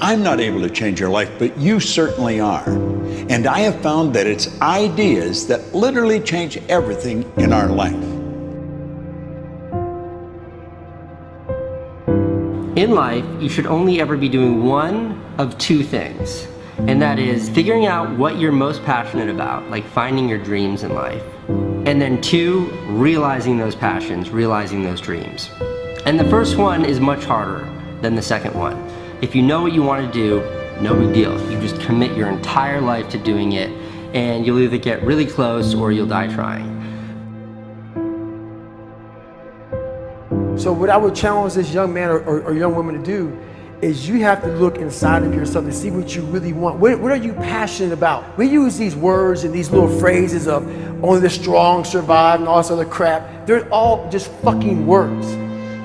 I'm not able to change your life, but you certainly are. And I have found that it's ideas that literally change everything in our life. In life, you should only ever be doing one of two things. And that is figuring out what you're most passionate about, like finding your dreams in life. And then two, realizing those passions, realizing those dreams. And the first one is much harder than the second one. If you know what you want to do, no big deal. You just commit your entire life to doing it and you'll either get really close or you'll die trying. So what I would challenge this young man or, or, or, young woman to do is you have to look inside of yourself to see what you really want. What, what, are you passionate about? We use these words and these little phrases of only the strong survive and all this other crap. They're all just fucking words.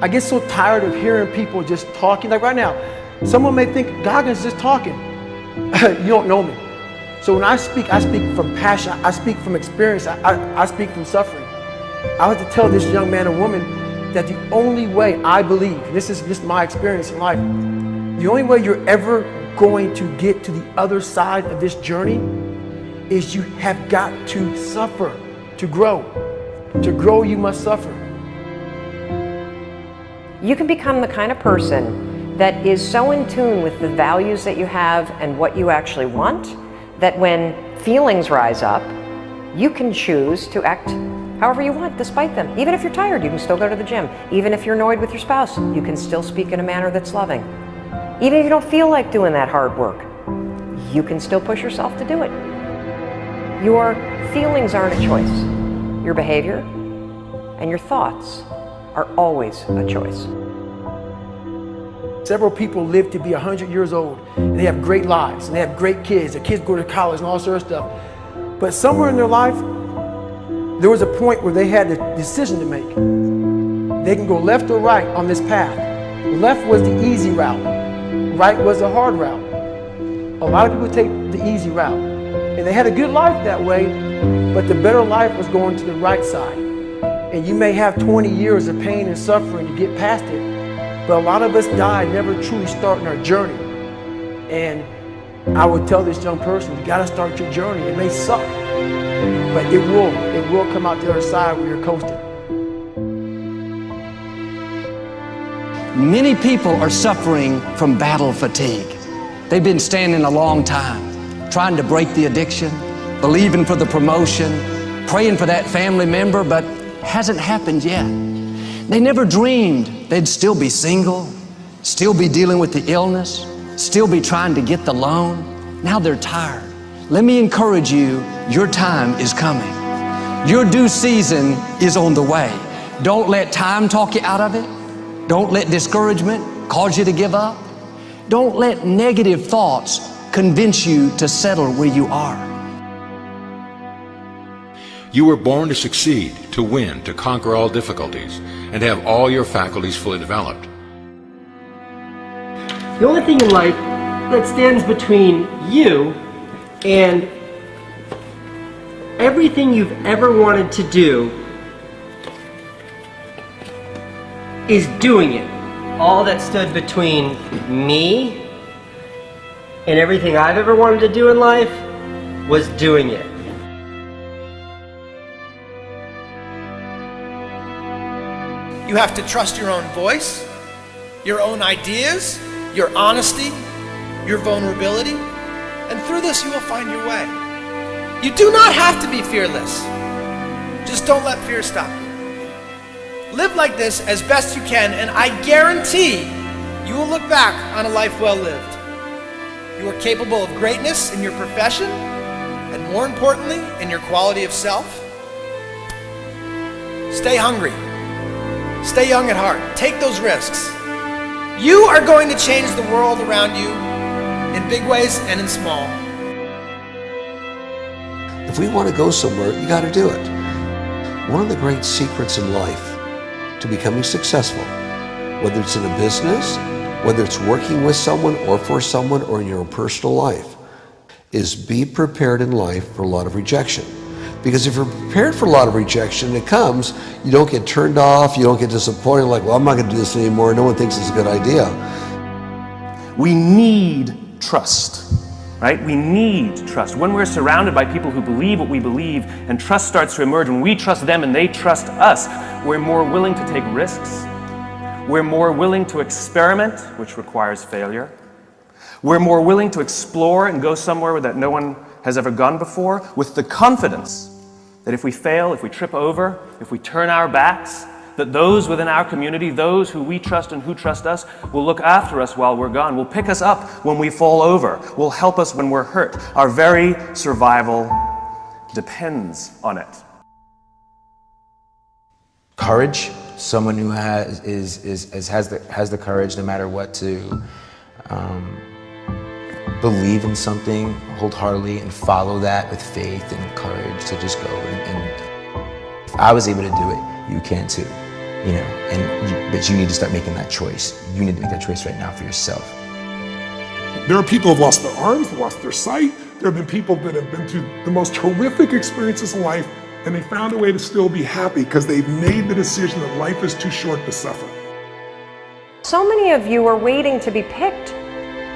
I get so tired of hearing people just talking. Like right now, someone may think Goggins just talking. you don't know me. So when I speak, I speak from passion. I speak from experience. I, I, I speak from suffering. I have to tell this young man or woman that the only way I believe, this is just my experience in life, the only way you're ever going to get to the other side of this journey is you have got to suffer to grow. To grow, you must suffer. You can become the kind of person that is so in tune with the values that you have and what you actually want that when feelings rise up, you can choose to act however you want despite them. Even if you're tired, you can still go to the gym. Even if you're annoyed with your spouse, you can still speak in a manner that's loving. Even if you don't feel like doing that hard work, you can still push yourself to do it. Your feelings aren't a choice. Your behavior and your thoughts are always a choice. Several people live to be 100 years old and they have great lives and they have great kids. Their kids go to college and all sorts of stuff. But somewhere in their life, there was a point where they had a decision to make. They can go left or right on this path. Left was the easy route. Right was the hard route. A lot of people take the easy route. And they had a good life that way, but the better life was going to the right side. And you may have 20 years of pain and suffering to get past it, but a lot of us die never truly starting our journey. And I would tell this young person, you gotta start your journey. It may suck, but it will, it will come out the other side where you're coasting. Many people are suffering from battle fatigue. They've been standing a long time, trying to break the addiction, believing for the promotion, praying for that family member, but hasn't happened yet. They never dreamed they'd still be single, still be dealing with the illness, still be trying to get the loan. Now they're tired. Let me encourage you, your time is coming. Your due season is on the way. Don't let time talk you out of it. Don't let discouragement cause you to give up. Don't let negative thoughts convince you to settle where you are. You were born to succeed, to win, to conquer all difficulties, and have all your faculties fully developed. The only thing in life that stands between you and everything you've ever wanted to do is doing it. All that stood between me and everything I've ever wanted to do in life was doing it. You have to trust your own voice, your own ideas, your honesty, your vulnerability, and through this you will find your way. You do not have to be fearless. Just don't let fear stop you. Live like this as best you can, and I guarantee you will look back on a life well lived. You are capable of greatness in your profession, and more importantly, in your quality of self. Stay hungry. Stay young at heart. Take those risks. You are going to change the world around you in big ways and in small. If we want to go somewhere, you got to do it. One of the great secrets in life to becoming successful, whether it's in a business, whether it's working with someone or for someone or in your own personal life, is be prepared in life for a lot of rejection. Because if you're prepared for a lot of rejection, it comes, you don't get turned off, you don't get disappointed, like, well, I'm not going to do this anymore, no one thinks it's a good idea. We need trust, right? We need trust. When we're surrounded by people who believe what we believe and trust starts to emerge, when we trust them and they trust us, we're more willing to take risks. We're more willing to experiment, which requires failure. We're more willing to explore and go somewhere that no one has ever gone before with the confidence that if we fail, if we trip over, if we turn our backs, that those within our community, those who we trust and who trust us, will look after us while we're gone, will pick us up when we fall over, will help us when we're hurt. Our very survival depends on it. Courage, someone who has, is, is, is, has, the, has the courage no matter what to um, believe in something wholeheartedly and follow that with faith and courage to just go. And, and if I was able to do it, you can too. You know, and you, but you need to start making that choice. You need to make that choice right now for yourself. There are people who've lost their arms, lost their sight. There have been people that have been through the most horrific experiences in life and they found a way to still be happy because they've made the decision that life is too short to suffer. So many of you are waiting to be picked.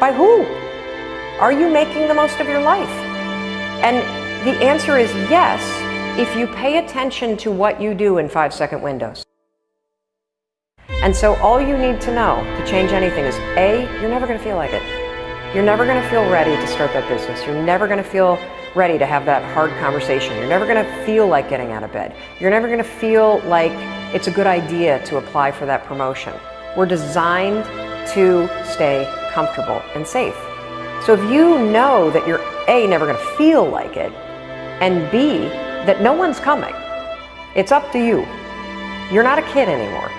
By who? Are you making the most of your life? And the answer is yes, if you pay attention to what you do in five second windows. And so all you need to know to change anything is A, you're never going to feel like it. You're never going to feel ready to start that business. You're never going to feel ready to have that hard conversation. You're never going to feel like getting out of bed. You're never going to feel like it's a good idea to apply for that promotion. We're designed to stay comfortable and safe. So if you know that you're A, never going to feel like it, and B, that no one's coming, it's up to you. You're not a kid anymore.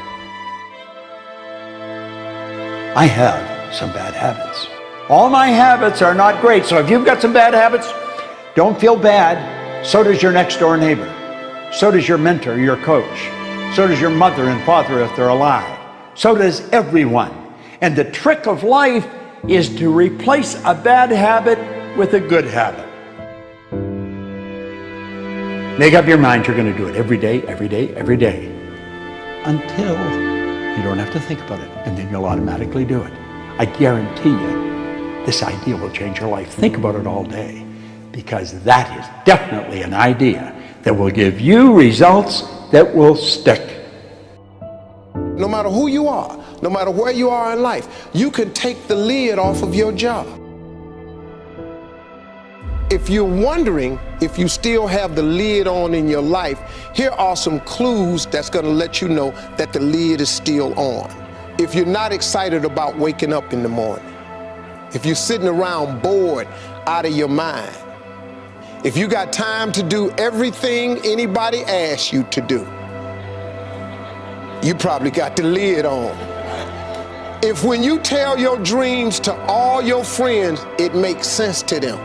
I have some bad habits. All my habits are not great, so if you've got some bad habits, don't feel bad. So does your next door neighbor. So does your mentor, your coach. So does your mother and father if they're alive. So does everyone. And the trick of life is to replace a bad habit with a good habit. Make up your mind you're going to do it every day, every day, every day. Until you don't have to think about it. And then you'll automatically do it. I guarantee you, this idea will change your life. Think about it all day. Because that is definitely an idea that will give you results that will stick. No matter who you are, no matter where you are in life, you can take the lid off of your job. If you're wondering if you still have the lid on in your life, here are some clues that's going to let you know that the lid is still on. If you're not excited about waking up in the morning, if you're sitting around bored out of your mind, if you got time to do everything anybody asks you to do, you probably got the lid on. If when you tell your dreams to all your friends, it makes sense to them,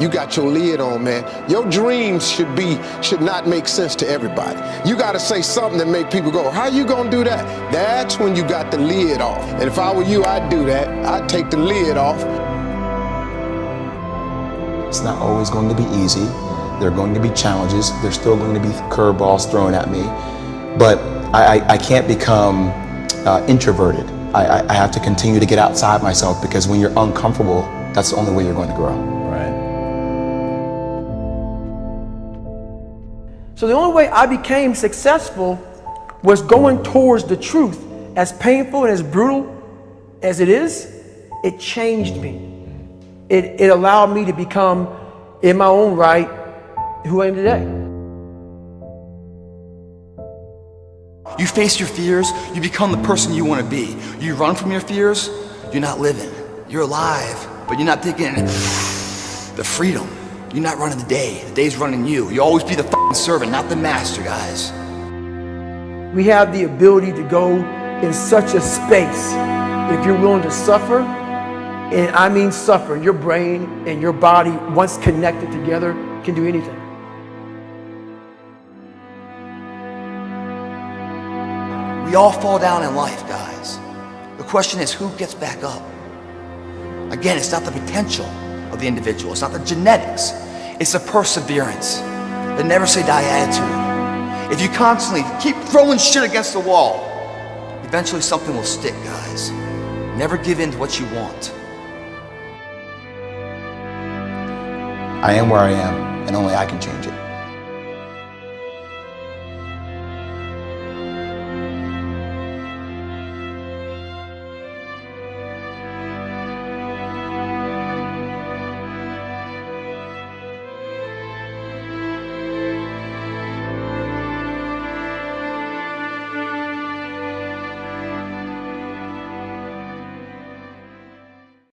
you got your lid on, man. Your dreams should be, should not make sense to everybody. You got to say something that make people go, how you to do that? That's when you got the lid off. And if I were you, I'd do that. I'd take the lid off. It's not always going to be easy. There are going to be challenges. There's still going to be curveballs thrown at me. But I, I, I can't become uh, introverted. I, I have to continue to get outside myself because when you're uncomfortable, that's the only way you're going to grow. So the only way I became successful was going towards the truth. As painful and as brutal as it is, it changed me. It, it allowed me to become, in my own right, who I am today. You face your fears, you become the person you want to be. You run from your fears, you're not living. You're alive, but you're not taking the freedom. You're not running the day. The day's running you. You always be the servant, not the master, guys. We have the ability to go in such a space if you're willing to suffer, and I mean suffer. Your brain and your body, once connected together, can do anything. We all fall down in life, guys. The question is who gets back up? Again, it's not the potential the individual. It's not the genetics. It's the perseverance, the never say die attitude. If you constantly keep throwing shit against the wall, eventually something will stick, guys. Never give in to what you want. I am where I am, and only I can change it.